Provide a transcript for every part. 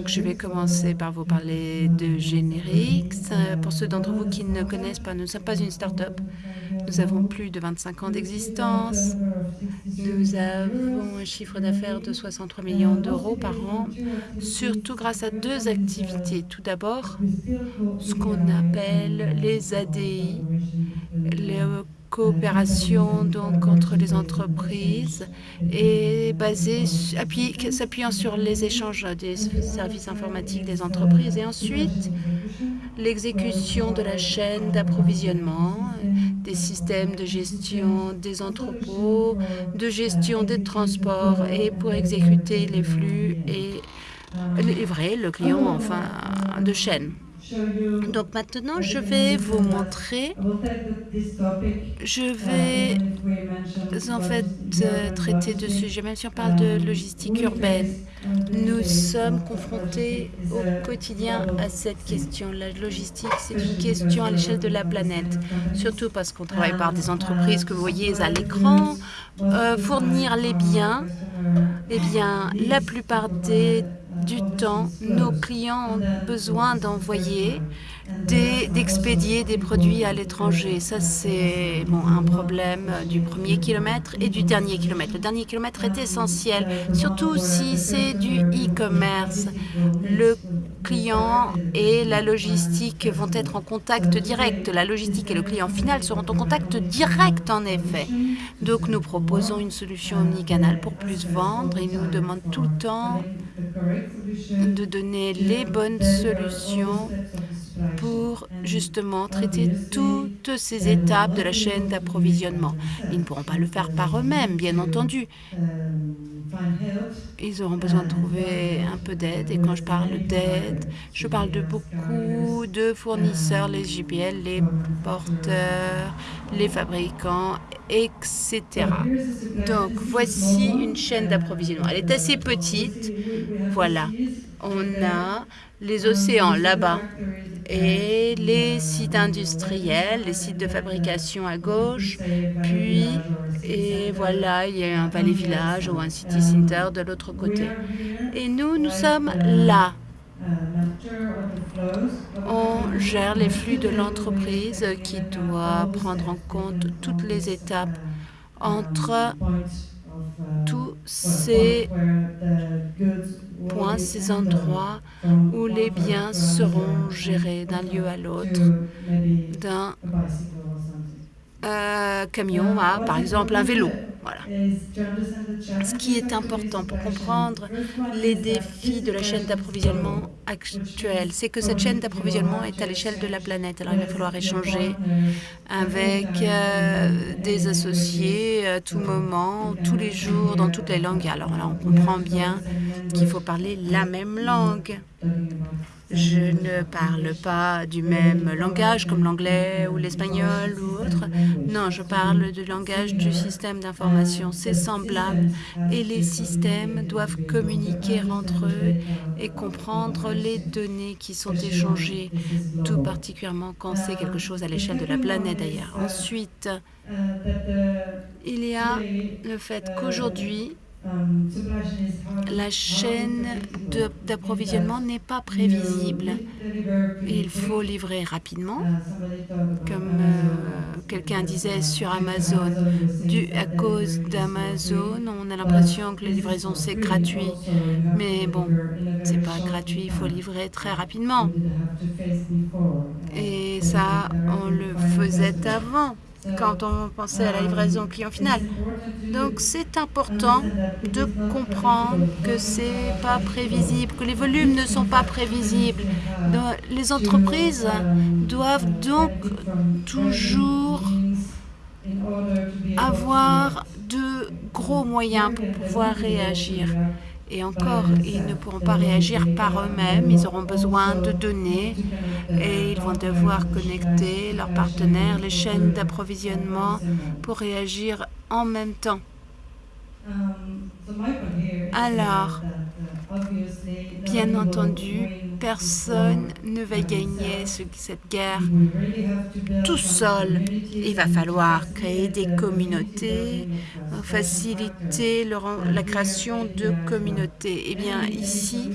Donc, je vais commencer par vous parler de Générix. Pour ceux d'entre vous qui ne connaissent pas, nous ne sommes pas une start-up. Nous avons plus de 25 ans d'existence. Nous avons un chiffre d'affaires de 63 millions d'euros par an, surtout grâce à deux activités. Tout d'abord, ce qu'on appelle les ADI, coopération donc entre les entreprises et s'appuyant sur les échanges des services informatiques des entreprises et ensuite l'exécution de la chaîne d'approvisionnement, des systèmes de gestion des entrepôts, de gestion des transports et pour exécuter les flux et livrer le client enfin de chaîne. Donc maintenant, je vais vous montrer, je vais en fait euh, traiter de sujets, même si on parle de logistique urbaine. Nous sommes confrontés au quotidien à cette question. La logistique, c'est une question à l'échelle de la planète, surtout parce qu'on travaille par des entreprises que vous voyez à l'écran. Euh, fournir les biens, eh bien, la plupart des du temps, nos clients ont besoin d'envoyer, d'expédier des produits à l'étranger. Ça, c'est bon, un problème du premier kilomètre et du dernier kilomètre. Le dernier kilomètre est essentiel, surtout si c'est du e-commerce. Le client et la logistique vont être en contact direct. La logistique et le client final seront en contact direct, en effet. Donc, nous proposons une solution omnicanal pour plus vendre et nous demande tout le temps de donner les bonnes solutions pour justement traiter toutes ces étapes de la chaîne d'approvisionnement. Ils ne pourront pas le faire par eux-mêmes, bien entendu. Ils auront besoin de trouver un peu d'aide. Et quand je parle d'aide, je parle de beaucoup de fournisseurs, les JPL, les porteurs, les fabricants, etc. Donc, voici une chaîne d'approvisionnement. Elle est assez petite. Voilà. On a les océans là-bas et les sites industriels, les sites de fabrication à gauche, puis, et voilà, il y a un palais village ou un city center de l'autre côté. Et nous, nous sommes là. On gère les flux de l'entreprise qui doit prendre en compte toutes les étapes entre tous ces points, ces endroits où les biens seront gérés d'un lieu à l'autre, d'un euh, camion à, par exemple, un vélo. Ce qui est important pour comprendre les défis de la chaîne d'approvisionnement actuelle, c'est que cette chaîne d'approvisionnement est à l'échelle de la planète. Alors il va falloir échanger avec euh, des associés à tout moment, tous les jours, dans toutes les langues. Alors là, on comprend bien qu'il faut parler la même langue. Je ne parle pas du même langage comme l'anglais ou l'espagnol ou autre. Non, je parle du langage du système d'information. C'est semblable et les systèmes doivent communiquer entre eux et comprendre les données qui sont échangées, tout particulièrement quand c'est quelque chose à l'échelle de la planète d'ailleurs. Ensuite, il y a le fait qu'aujourd'hui, la chaîne d'approvisionnement n'est pas prévisible. Il faut livrer rapidement, comme euh, quelqu'un disait sur Amazon. À cause d'Amazon, on a l'impression que les livraisons, c'est gratuit. Mais bon, c'est pas gratuit, il faut livrer très rapidement. Et ça, on le faisait avant quand on pensait à la livraison client final. Donc c'est important de comprendre que c'est pas prévisible, que les volumes ne sont pas prévisibles. les entreprises doivent donc toujours avoir de gros moyens pour pouvoir réagir. Et encore, ils ne pourront pas réagir par eux-mêmes, ils auront besoin de données et ils vont devoir connecter leurs partenaires, les chaînes d'approvisionnement pour réagir en même temps. Alors, bien entendu, personne ne va gagner cette guerre tout seul. Il va falloir créer des communautés, faciliter la création de communautés. Eh bien, ici,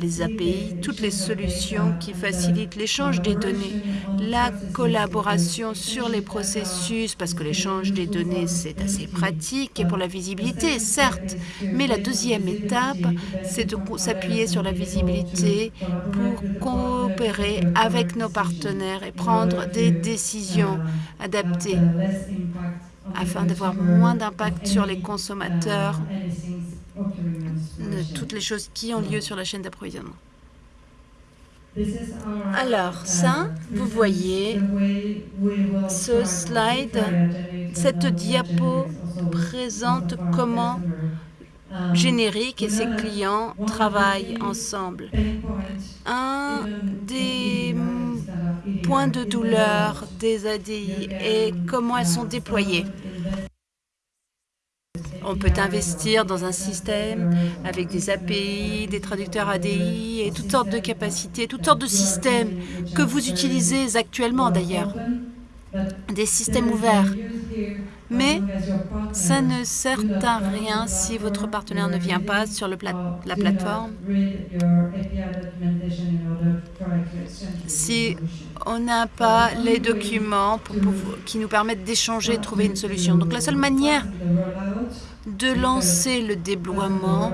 les API, toutes les solutions qui facilitent l'échange des données, la collaboration sur les processus, parce que l'échange des données, c'est assez pratique, et pour la visibilité, certes, mais la deuxième étape, c'est de s'appuyer sur la visibilité pour coopérer avec nos partenaires et prendre des décisions adaptées afin d'avoir moins d'impact sur les consommateurs de toutes les choses qui ont lieu sur la chaîne d'approvisionnement. Alors, ça, vous voyez ce slide, cette diapo présente comment Générique et ses clients travaillent ensemble. Un des points de douleur des ADI est comment elles sont déployées. On peut investir dans un système avec des API, des traducteurs ADI et toutes sortes de capacités, toutes sortes de systèmes que vous utilisez actuellement d'ailleurs, des systèmes ouverts. Mais ça ne sert à rien si votre partenaire ne vient pas sur la plateforme. Si on n'a pas les documents qui nous permettent d'échanger et de trouver une solution. Donc la seule manière de lancer le déploiement,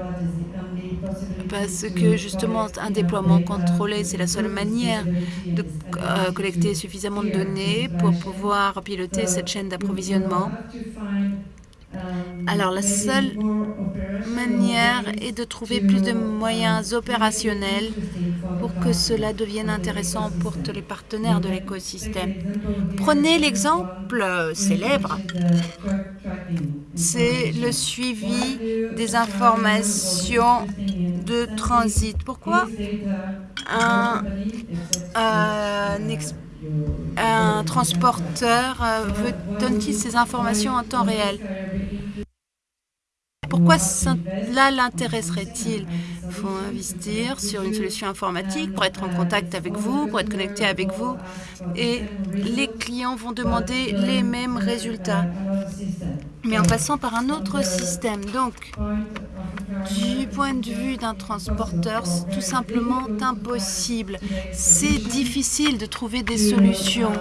parce que justement un déploiement contrôlé, c'est la seule manière de euh, collecter suffisamment de données pour pouvoir piloter cette chaîne d'approvisionnement. Alors la seule manière est de trouver plus de moyens opérationnels pour que cela devienne intéressant pour tous les partenaires de l'écosystème. Prenez l'exemple célèbre, c'est le suivi des informations de transit. Pourquoi un, un transporteur euh, donne-t-il ces informations en temps réel? Pourquoi cela l'intéresserait-il? Il faut investir sur une solution informatique pour être en contact avec vous, pour être connecté avec vous. Et les clients vont demander les mêmes résultats, mais en passant par un autre système. Donc, du point de vue d'un transporteur, c'est tout simplement impossible. C'est difficile de trouver des solutions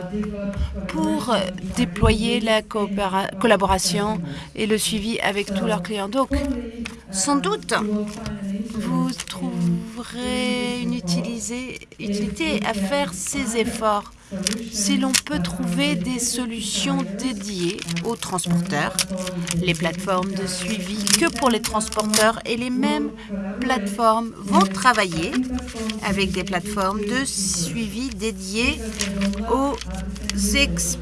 pour déployer la collaboration et le suivi avec tous leurs clients. Donc, sans doute, vous trouverez une utilité à faire ces efforts. Si l'on peut trouver des solutions dédiées aux transporteurs, les plateformes de suivi que pour les transporteurs et les mêmes plateformes vont travailler avec des plateformes de suivi dédiées aux expéditeurs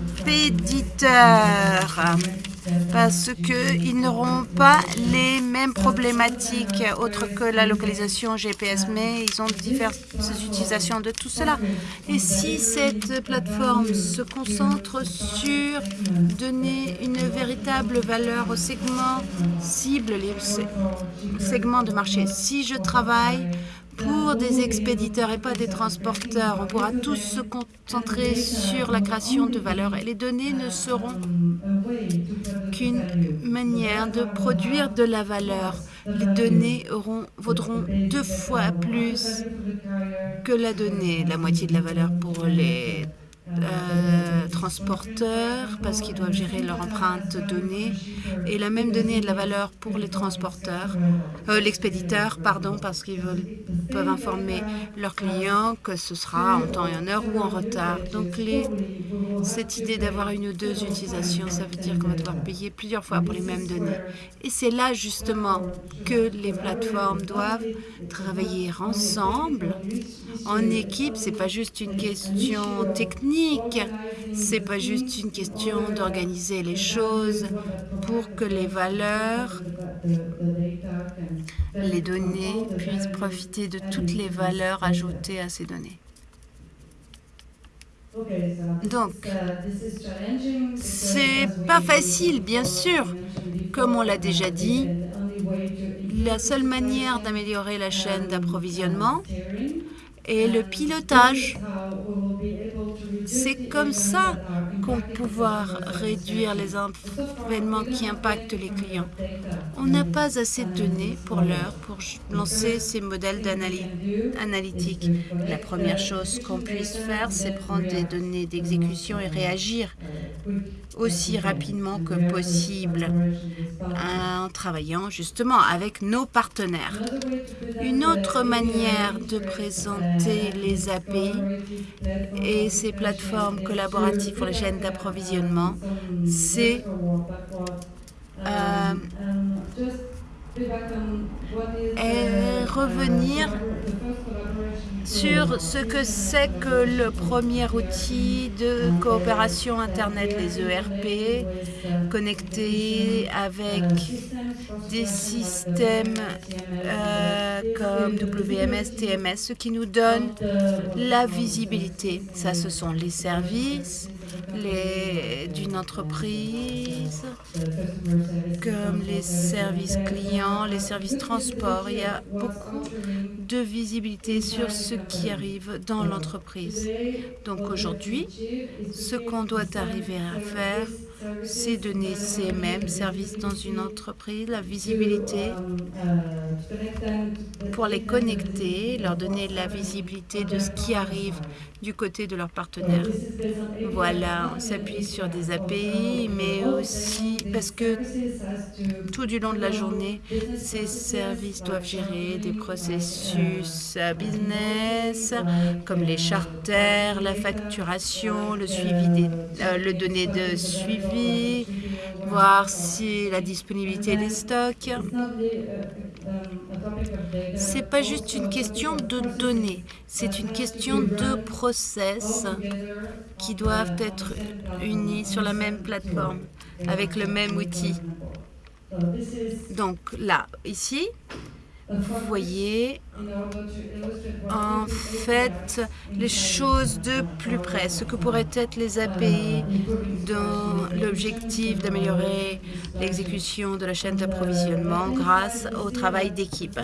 parce qu'ils n'auront pas les mêmes problématiques autres que la localisation GPS, mais ils ont diverses utilisations de tout cela. Et si cette plateforme se concentre sur donner une véritable valeur aux segments cibles, les segments de marché, si je travaille pour des expéditeurs et pas des transporteurs. On pourra tous se concentrer sur la création de valeur et les données ne seront qu'une manière de produire de la valeur. Les données auront, vaudront deux fois plus que la donnée, la moitié de la valeur pour les euh, transporteurs parce qu'ils doivent gérer leur empreinte donnée et la même donnée est de la valeur pour les transporteurs, euh, l'expéditeur, pardon, parce qu'ils peuvent informer leurs clients que ce sera en temps et en heure ou en retard. Donc cette idée d'avoir une ou deux utilisations, ça veut dire qu'on va devoir payer plusieurs fois pour les mêmes données. Et c'est là justement que les plateformes doivent travailler ensemble, en équipe. C'est pas juste une question technique c'est pas juste une question d'organiser les choses pour que les valeurs, les données puissent profiter de toutes les valeurs ajoutées à ces données. Donc, c'est pas facile, bien sûr. Comme on l'a déjà dit, la seule manière d'améliorer la chaîne d'approvisionnement est le pilotage c'est comme ça pouvoir réduire les événements qui impactent les clients. On n'a pas assez de données pour l'heure pour lancer ces modèles analytiques. La première chose qu'on puisse faire, c'est prendre des données d'exécution et réagir aussi rapidement que possible en travaillant justement avec nos partenaires. Une autre manière de présenter les API et ces plateformes collaboratives pour les chaînes d'approvisionnement, c'est euh, revenir sur ce que c'est que le premier outil de coopération Internet, les ERP, connectés avec des systèmes euh, comme WMS, TMS, ce qui nous donne la visibilité. Ça, ce sont les services d'une entreprise, comme les services clients, les services transport. Il y a beaucoup de visibilité sur ce qui arrive dans l'entreprise. Donc aujourd'hui, ce qu'on doit arriver à faire, c'est donner CMM, service dans une entreprise, la visibilité pour les connecter, leur donner la visibilité de ce qui arrive du côté de leurs partenaires. Voilà, on s'appuie sur des API, mais aussi parce que tout du long de la journée, ces services doivent gérer des processus business, comme les charters, la facturation, le suivi des euh, le données de suivi, voir si la disponibilité des stocks. C'est pas juste une question de données, c'est une question de process qui doivent être unis sur la même plateforme, avec le même outil. Donc là, ici, vous voyez en fait les choses de plus près, ce que pourraient être les API dans l'objectif d'améliorer l'exécution de la chaîne d'approvisionnement grâce au travail d'équipe.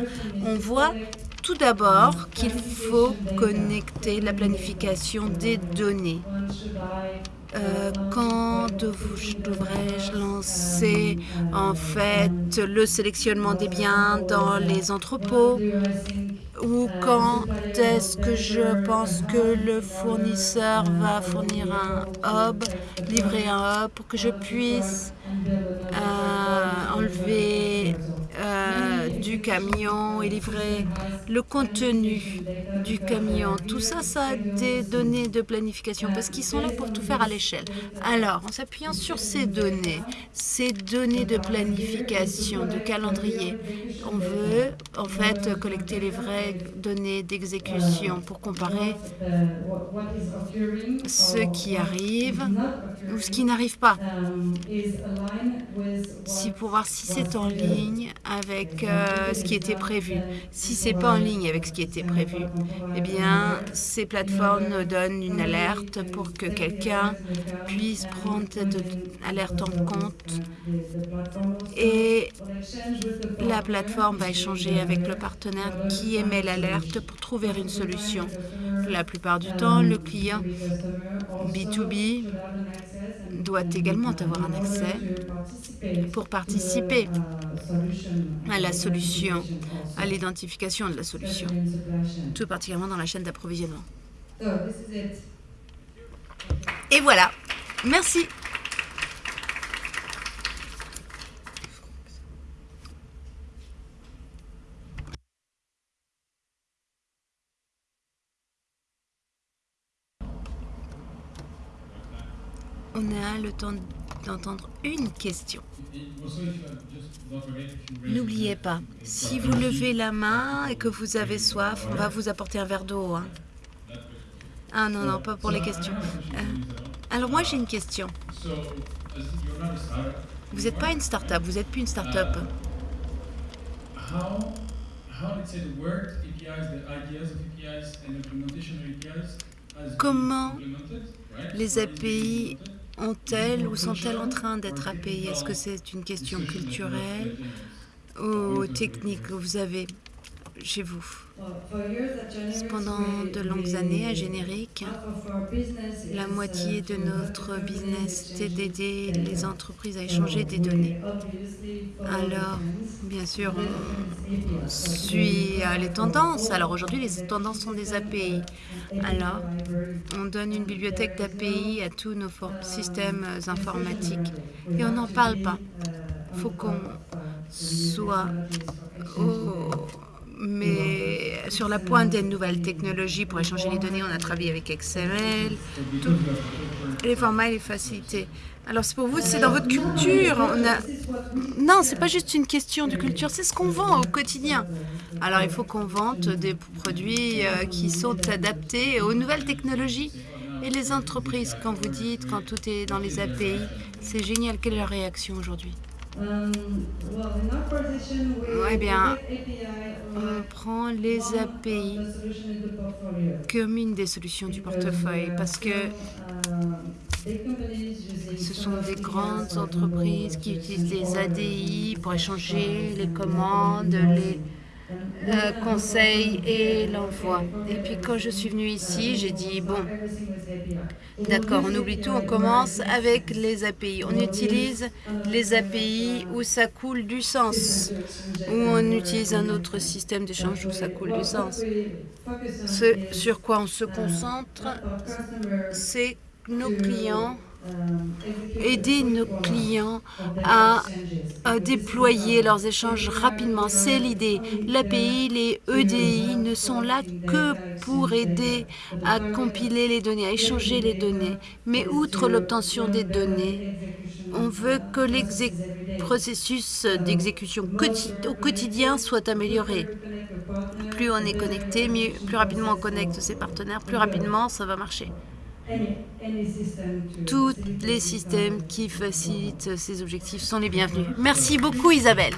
On voit tout d'abord qu'il faut connecter la planification des données. Euh, quand devrais-je lancer en fait le sélectionnement des biens dans les entrepôts? Ou quand est-ce que je pense que le fournisseur va fournir un hub, livrer un hub pour que je puisse euh, enlever du camion et livrer le contenu du camion. Tout ça, ça a des données de planification parce qu'ils sont là pour tout faire à l'échelle. Alors, en s'appuyant sur ces données, ces données de planification, de calendrier, on veut en fait collecter les vraies données d'exécution pour comparer ce qui arrive ou ce qui n'arrive pas. Si pour voir si c'est en ligne avec euh, ce qui était prévu. Si c'est pas en ligne avec ce qui était prévu, eh bien, ces plateformes donnent une alerte pour que quelqu'un puisse prendre cette alerte en compte. Et la plateforme va échanger avec le partenaire qui émet l'alerte pour trouver une solution. La plupart du temps, le client B2B doit également avoir un accès pour participer à la solution, à l'identification de la solution, tout particulièrement dans la chaîne d'approvisionnement. Et voilà. Merci. On a le temps d'entendre une question. N'oubliez pas, si vous levez la main et que vous avez soif, on va vous apporter un verre d'eau. Hein. Ah non, non, pas pour les questions. Euh, alors moi, j'ai une question. Vous n'êtes pas une start-up, vous n'êtes plus une start-up. Comment les API ont-elles ou sont-elles en train d'être API Est-ce que c'est une question culturelle ou technique Vous avez? Chez vous. Pendant de longues années à Générique, la moitié de notre business était d'aider les entreprises à échanger des données. Alors, bien sûr, on suit les tendances. Alors aujourd'hui, les tendances sont des API. Alors, on donne une bibliothèque d'API à tous nos systèmes informatiques et on n'en parle pas. Il faut qu'on soit mais sur la pointe des nouvelles technologies pour échanger les données, on a travaillé avec XML, les formats et les facilités. Alors, c'est pour vous, c'est dans votre culture. On a... Non, c'est pas juste une question de culture, c'est ce qu'on vend au quotidien. Alors, il faut qu'on vende des produits euh, qui sont adaptés aux nouvelles technologies. Et les entreprises, quand vous dites, quand tout est dans les API, c'est génial. Quelle est leur réaction aujourd'hui? Eh bien, on prend les API comme une des solutions du portefeuille parce que ce sont des grandes entreprises qui utilisent les ADI pour échanger les commandes, les conseils et l'envoi. Et puis quand je suis venue ici, j'ai dit, bon, d'accord, on oublie tout, on commence avec les API. On utilise les API où ça coule du sens, où on utilise un autre système d'échange où ça coule du sens. Ce sur quoi on se concentre, c'est nos clients aider nos clients à, déployer leurs échanges rapidement. C'est l'idée. L'API, les EDI ne sont là que pour aider à compiler les données, à échanger les données. Mais outre l'obtention des données, on veut que le processus d'exécution au quotidien soit amélioré. Plus on est connecté, plus rapidement on connecte ses partenaires, plus rapidement ça va marcher tous les systèmes qui facilitent ces objectifs sont les bienvenus. Merci beaucoup Isabelle.